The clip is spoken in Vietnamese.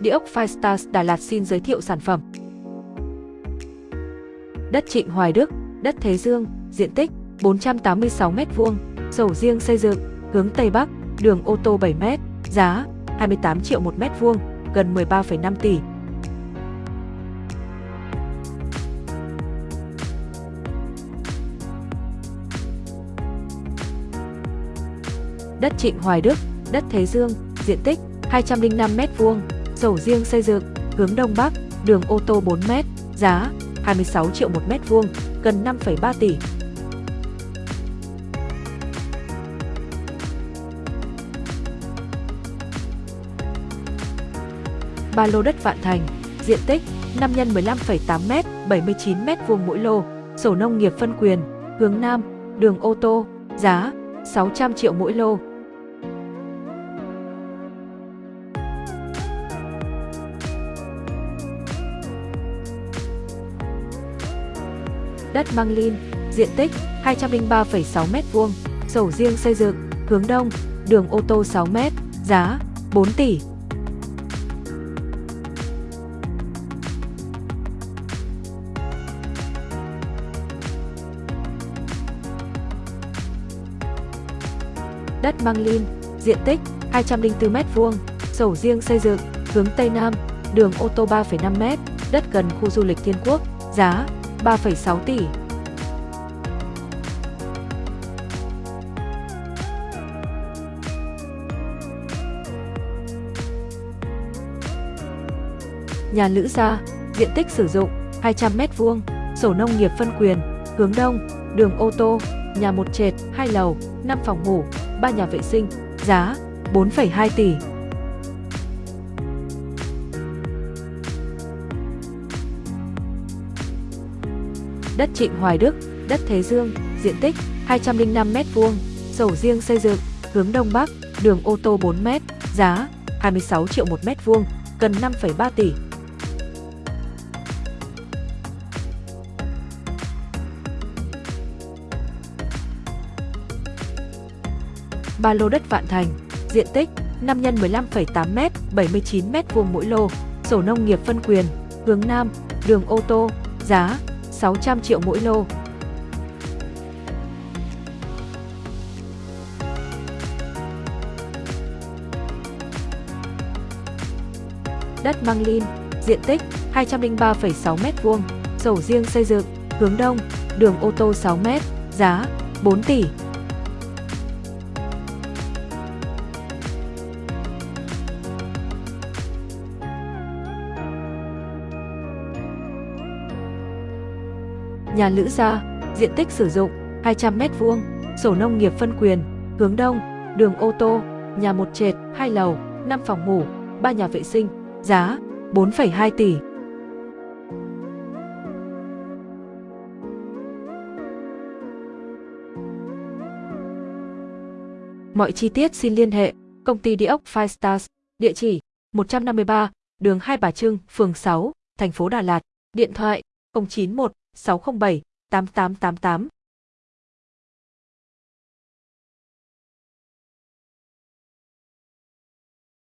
Địa ốc Firestars Đà Lạt xin giới thiệu sản phẩm. Đất Trịnh Hoài Đức, đất Thế Dương, diện tích 486 m2, sổ riêng xây dựng, hướng Tây Bắc, đường ô tô 7 m, giá 28 triệu 1 mét vuông, gần 13,5 tỷ. Đất Trịnh Hoài Đức, đất Thế Dương, diện tích 205 m2, sổ riêng xây dựng, hướng Đông Bắc, đường ô tô 4 m, giá 26 triệu một mét vuông, gần 5,3 tỷ. Ba lô đất Vạn Thành, diện tích 5 x 15,8 m, 79 m vuông mỗi lô, sổ nông nghiệp phân quyền, hướng Nam, đường ô tô, giá 600 triệu mỗi lô. Đất Măng Lin, diện tích 203,6 m2, sổ riêng xây dựng, hướng đông, đường ô tô 6 m, giá 4 tỷ. Đất Măng Lin, diện tích 204 m2, sổ riêng xây dựng, hướng Tây Nam, đường ô tô 3,5 m, đất gần khu du lịch Thiên Quốc, giá 3,6 tỷ. Nhà Lữ Gia, diện tích sử dụng 200 m2, sổ nông nghiệp phân quyền, hướng đông, đường ô tô, nhà một trệt, hai lầu, 5 phòng ngủ, 3 nhà vệ sinh, giá 4,2 tỷ. Đất Trịnh Hoài Đức, đất Thế Dương, diện tích 205 m2, sổ riêng xây dựng, hướng Đông Bắc, đường ô tô 4 m, giá 26 triệu 1 mét vuông, gần 5,3 tỷ. Ba lô đất Vạn Thành, diện tích 5 x 15,8 m, 79 m vuông mỗi lô, sổ nông nghiệp phân quyền, hướng Nam, đường ô tô, giá 600 triệu mỗi lô. Đất Măng Linh, diện tích 203,6 m2, sổ riêng xây dựng, hướng đông, đường ô tô 6 m, giá 4 tỷ. Nhà Lữ Gia, diện tích sử dụng 200 m2, sổ nông nghiệp phân quyền, hướng đông, đường ô tô, nhà một trệt, hai lầu, 5 phòng ngủ, 3 nhà vệ sinh, giá 4,2 tỷ. Mọi chi tiết xin liên hệ công ty địa ốc Five Stars, địa chỉ 153, đường Hai Bà Trưng, phường 6, thành phố Đà Lạt, điện thoại 091 607 8888